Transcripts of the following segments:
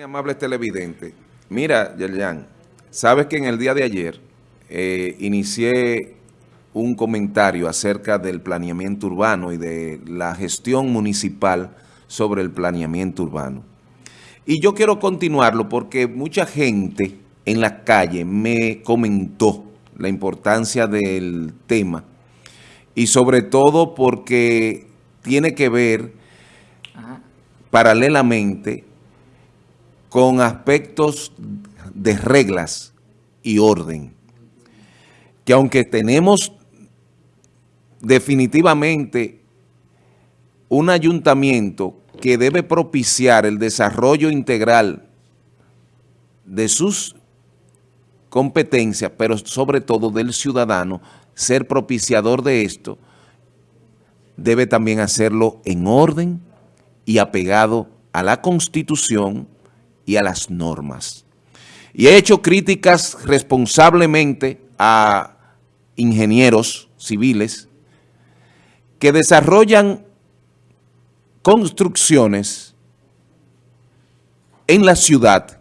amable televidente, mira, Yerjan, sabes que en el día de ayer eh, inicié un comentario acerca del planeamiento urbano y de la gestión municipal sobre el planeamiento urbano. Y yo quiero continuarlo porque mucha gente en la calle me comentó la importancia del tema y sobre todo porque tiene que ver paralelamente con aspectos de reglas y orden, que aunque tenemos definitivamente un ayuntamiento que debe propiciar el desarrollo integral de sus competencias, pero sobre todo del ciudadano, ser propiciador de esto, debe también hacerlo en orden y apegado a la Constitución y a las normas. Y he hecho críticas responsablemente a ingenieros civiles que desarrollan construcciones en la ciudad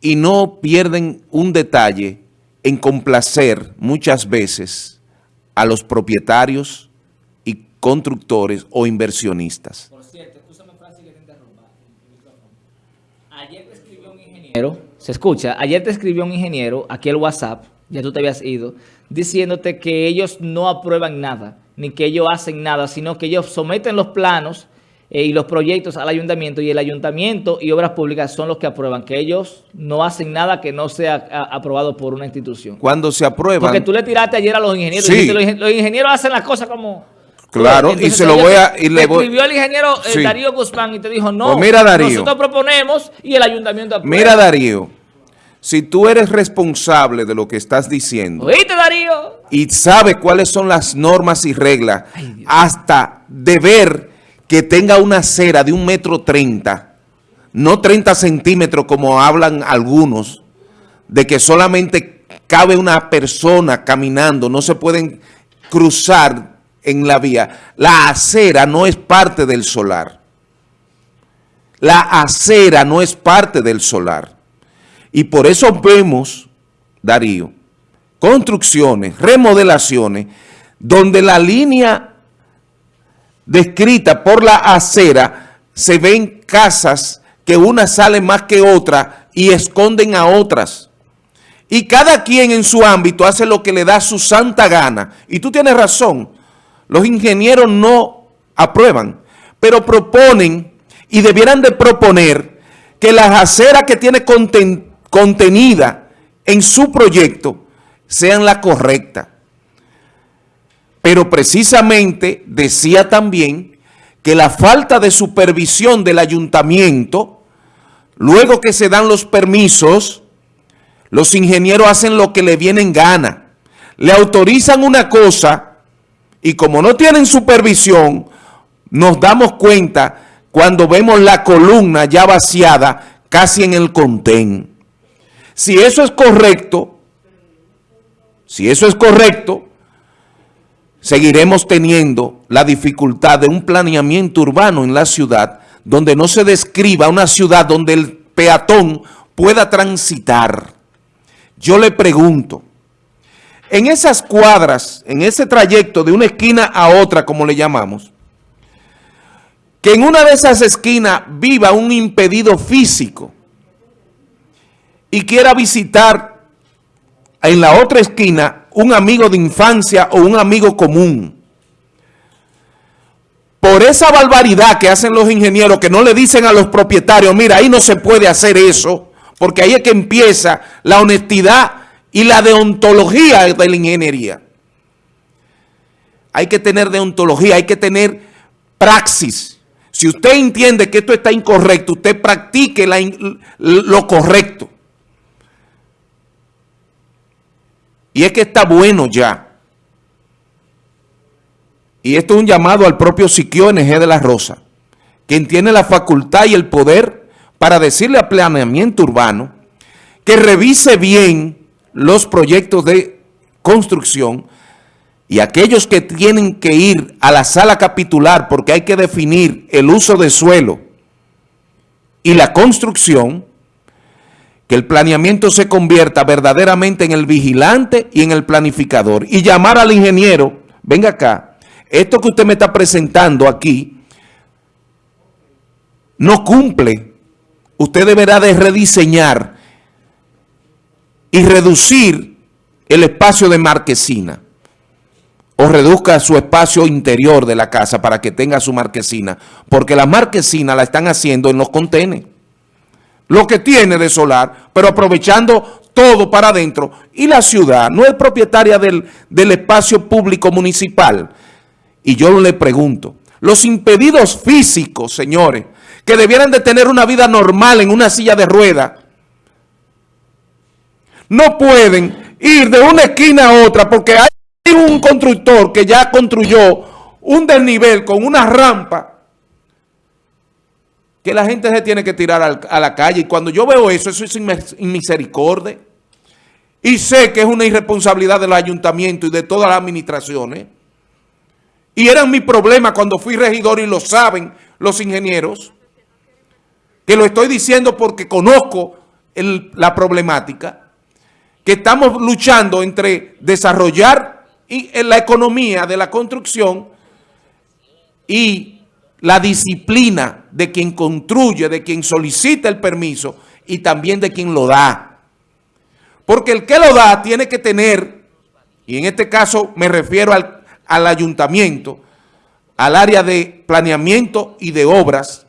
y no pierden un detalle en complacer muchas veces a los propietarios y constructores o inversionistas. Se escucha, ayer te escribió un ingeniero, aquí el WhatsApp, ya tú te habías ido, diciéndote que ellos no aprueban nada, ni que ellos hacen nada, sino que ellos someten los planos eh, y los proyectos al ayuntamiento y el ayuntamiento y obras públicas son los que aprueban, que ellos no hacen nada que no sea aprobado por una institución. Cuando se aprueban... Porque tú le tiraste ayer a los ingenieros, y los ingenieros hacen las cosas como... Claro, y se lo voy a... Y le escribió el ingeniero eh, Darío Guzmán y te dijo, no, pues mira, Darío, nosotros proponemos y el ayuntamiento aprueba. Mira, Darío, si tú eres responsable de lo que estás diciendo... ¿Oíste, Darío? Y sabes cuáles son las normas y reglas, hasta de ver que tenga una acera de un metro treinta, no 30 centímetros como hablan algunos, de que solamente cabe una persona caminando, no se pueden cruzar en la vía. La acera no es parte del solar. La acera no es parte del solar. Y por eso vemos, Darío, construcciones, remodelaciones, donde la línea descrita por la acera se ven casas que una sale más que otra y esconden a otras. Y cada quien en su ámbito hace lo que le da su santa gana. Y tú tienes razón, los ingenieros no aprueban, pero proponen y debieran de proponer que las aceras que tiene contenida en su proyecto sean la correcta. Pero precisamente decía también que la falta de supervisión del ayuntamiento, luego que se dan los permisos, los ingenieros hacen lo que le viene en gana. Le autorizan una cosa y como no tienen supervisión, nos damos cuenta cuando vemos la columna ya vaciada casi en el contén. Si eso es correcto, si eso es correcto, seguiremos teniendo la dificultad de un planeamiento urbano en la ciudad donde no se describa una ciudad donde el peatón pueda transitar. Yo le pregunto, en esas cuadras, en ese trayecto de una esquina a otra, como le llamamos, que en una de esas esquinas viva un impedido físico y quiera visitar en la otra esquina un amigo de infancia o un amigo común. Por esa barbaridad que hacen los ingenieros que no le dicen a los propietarios, mira, ahí no se puede hacer eso, porque ahí es que empieza la honestidad y la deontología de la ingeniería. Hay que tener deontología, hay que tener praxis. Si usted entiende que esto está incorrecto, usted practique lo correcto. Y es que está bueno ya. Y esto es un llamado al propio Siquio NG de la Rosa, quien tiene la facultad y el poder para decirle a planeamiento urbano que revise bien los proyectos de construcción y aquellos que tienen que ir a la sala capitular porque hay que definir el uso de suelo y la construcción, que el planeamiento se convierta verdaderamente en el vigilante y en el planificador. Y llamar al ingeniero, venga acá, esto que usted me está presentando aquí, no cumple. Usted deberá de rediseñar y reducir el espacio de marquesina o reduzca su espacio interior de la casa para que tenga su marquesina, porque la marquesina la están haciendo en los contenes, lo que tiene de solar, pero aprovechando todo para adentro, y la ciudad no es propietaria del, del espacio público municipal. Y yo le pregunto, los impedidos físicos, señores, que debieran de tener una vida normal en una silla de rueda, no pueden ir de una esquina a otra porque hay un constructor que ya construyó un desnivel con una rampa que la gente se tiene que tirar a la calle. Y cuando yo veo eso, eso es misericordia. Y sé que es una irresponsabilidad del ayuntamiento y de todas las administraciones. Y era mi problema cuando fui regidor y lo saben los ingenieros. Que lo estoy diciendo porque conozco la problemática. Que estamos luchando entre desarrollar la economía de la construcción y la disciplina de quien construye, de quien solicita el permiso y también de quien lo da. Porque el que lo da tiene que tener, y en este caso me refiero al, al ayuntamiento, al área de planeamiento y de obras,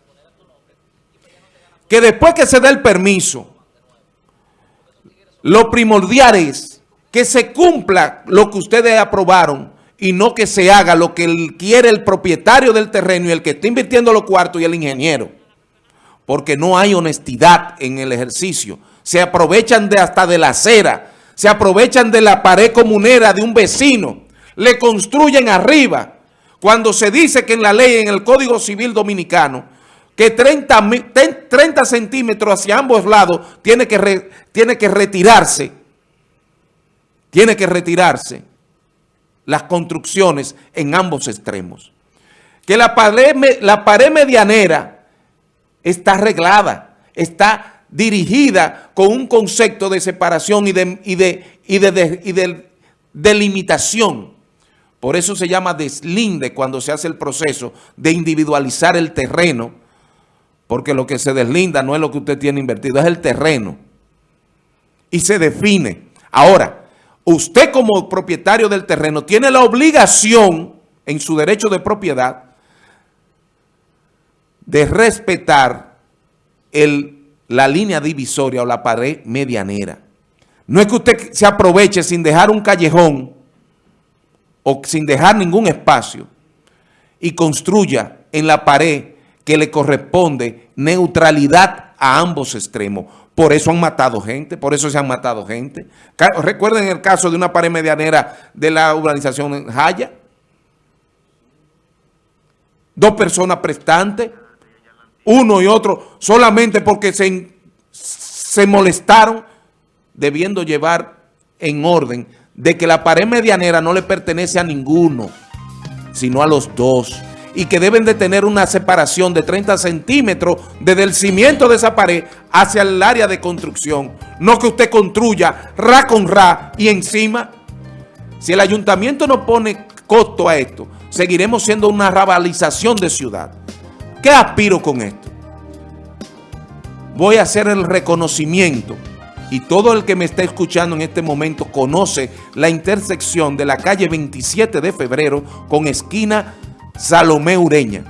que después que se dé el permiso, lo primordial es que se cumpla lo que ustedes aprobaron y no que se haga lo que quiere el propietario del terreno y el que está invirtiendo los cuartos y el ingeniero. Porque no hay honestidad en el ejercicio. Se aprovechan de hasta de la acera, se aprovechan de la pared comunera de un vecino, le construyen arriba. Cuando se dice que en la ley, en el Código Civil Dominicano, que 30, 30 centímetros hacia ambos lados tiene que, tiene que retirarse tiene que retirarse las construcciones en ambos extremos. Que la pared, la pared medianera está arreglada, está dirigida con un concepto de separación y de, y de, y de, y de delimitación. Por eso se llama deslinde cuando se hace el proceso de individualizar el terreno, porque lo que se deslinda no es lo que usted tiene invertido, es el terreno. Y se define. Ahora, usted como propietario del terreno tiene la obligación en su derecho de propiedad de respetar el, la línea divisoria o la pared medianera. No es que usted se aproveche sin dejar un callejón o sin dejar ningún espacio y construya en la pared que le corresponde neutralidad a ambos extremos. Por eso han matado gente, por eso se han matado gente. Recuerden el caso de una pared medianera de la urbanización Jaya. Dos personas prestantes, uno y otro, solamente porque se, se molestaron, debiendo llevar en orden de que la pared medianera no le pertenece a ninguno, sino a los dos y que deben de tener una separación de 30 centímetros desde el cimiento de esa pared hacia el área de construcción. No que usted construya ra con ra y encima, si el ayuntamiento no pone costo a esto, seguiremos siendo una rabalización de ciudad. ¿Qué aspiro con esto? Voy a hacer el reconocimiento y todo el que me está escuchando en este momento conoce la intersección de la calle 27 de febrero con esquina Salomé Ureña,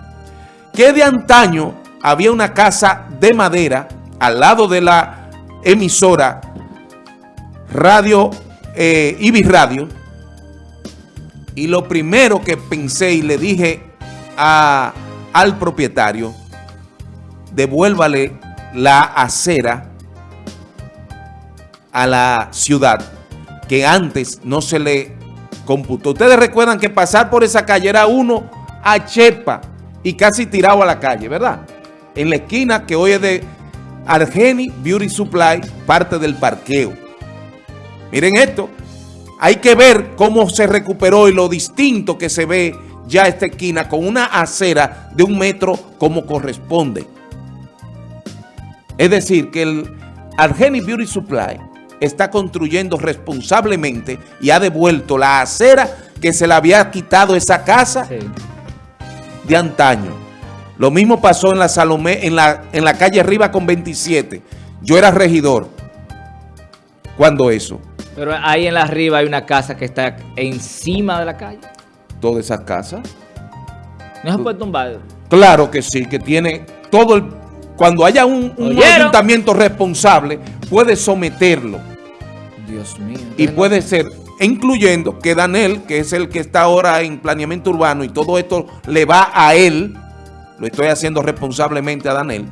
que de antaño había una casa de madera al lado de la emisora Radio eh, Ibis Radio y lo primero que pensé y le dije al propietario, devuélvale la acera a la ciudad que antes no se le computó. Ustedes recuerdan que pasar por esa calle era uno a Chepa y casi tirado a la calle, ¿verdad? En la esquina que hoy es de Argeni Beauty Supply, parte del parqueo. Miren esto, hay que ver cómo se recuperó y lo distinto que se ve ya esta esquina con una acera de un metro como corresponde. Es decir, que el Argeni Beauty Supply está construyendo responsablemente y ha devuelto la acera que se le había quitado esa casa Sí. De antaño. Lo mismo pasó en la Salomé, en la, en la calle arriba con 27. Yo era regidor cuando eso. Pero ahí en la arriba hay una casa que está encima de la calle. Todas esas casas. No se puede tumbar. Claro que sí, que tiene todo el... Cuando haya un, un ayuntamiento responsable, puede someterlo. Dios mío. Y puede ser, incluyendo que Danel, que es el que está ahora en planeamiento urbano y todo esto le va a él, lo estoy haciendo responsablemente a Danel,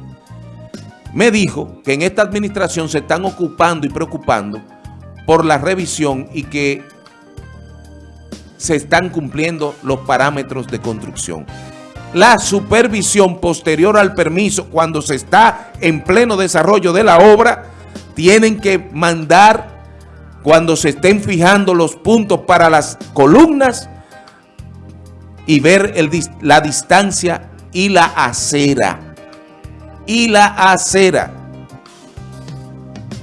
me dijo que en esta administración se están ocupando y preocupando por la revisión y que se están cumpliendo los parámetros de construcción. La supervisión posterior al permiso, cuando se está en pleno desarrollo de la obra, tienen que mandar, cuando se estén fijando los puntos para las columnas, y ver la distancia y la acera. Y la acera.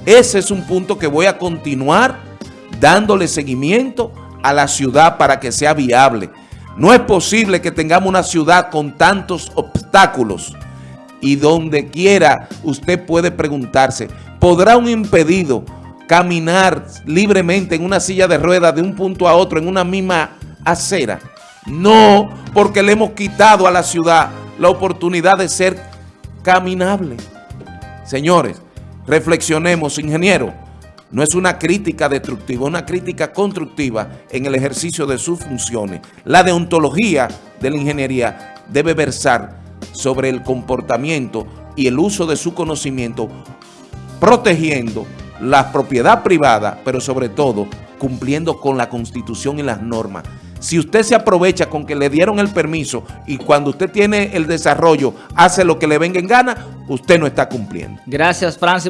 Ese es un punto que voy a continuar dándole seguimiento a la ciudad para que sea viable. No es posible que tengamos una ciudad con tantos obstáculos y donde quiera usted puede preguntarse, ¿podrá un impedido caminar libremente en una silla de ruedas de un punto a otro en una misma acera? No, porque le hemos quitado a la ciudad la oportunidad de ser caminable. Señores, reflexionemos, ingeniero. No es una crítica destructiva, es una crítica constructiva en el ejercicio de sus funciones. La deontología de la ingeniería debe versar sobre el comportamiento y el uso de su conocimiento, protegiendo la propiedad privada, pero sobre todo cumpliendo con la Constitución y las normas. Si usted se aprovecha con que le dieron el permiso y cuando usted tiene el desarrollo hace lo que le venga en gana, usted no está cumpliendo. Gracias, Francis.